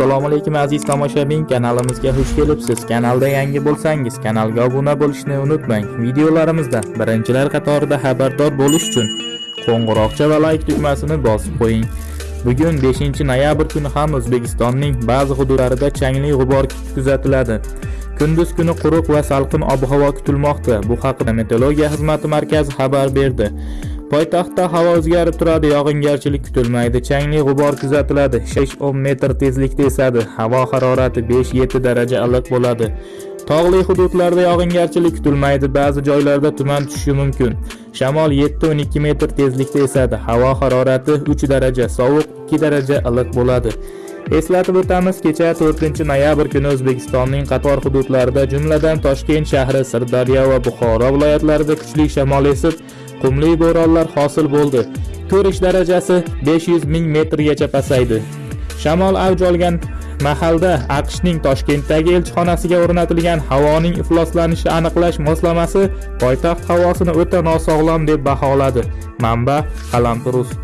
assalomu alaykum aziz tomoshabin. Kanalimizga xush kelibsiz. Kanalda yangi bo'lsangiz kanalga obuna bo'lishni unutmang. Videolarimizda birinchilar qatorida xabardor bo'lish uchun qo'ng'iroqcha va layk tugmasini bosib qo'ying. Bugun 5 noyabr kuni ham o'zbekistonning ba'zi hududlarida changli g'ubor kuzatiladi kunduz kuni quruq va salqin ob-havo kutilmoqda. Bu haqida meteorologiya xizmati markazi xabar berdi. Poytaxtda havo o'zgarib turadi yog'ingarchilik kutilmaydi changli g'ubor kuzatiladi 6-10 metr tezlikda esadi havo harorati 5-7 daraja iliq bo'ladi. Tog'li hududlarda yog'ingarchilik kutilmaydi ba'zi joylarda tuman tushishi mumkin. Shamol 7-12 metr tezlikda esadi havo harorati 3 daraja sovuq 2 daraja iliq bo'ladi. Eslatib o'tamiz kecha 4 noyabr kuni o'zbekistonning qator hududlarida jumladan toshkent shahri sirdaryo va buxoro viloyatlarida kuchli shamol esib qumli bo'ronlar hosil bo'ldi. Ko'rish darajasi 500 ming metrgacha pasaydi. Shamol avj olgan mahalda aqshning toshkentdagi elchixonasiga o'rnatilgan havoning ifloslanishi aniqlash moslamasi poytaxt havosini o'ta nosog'lom deb baholadi. Manba qalampirus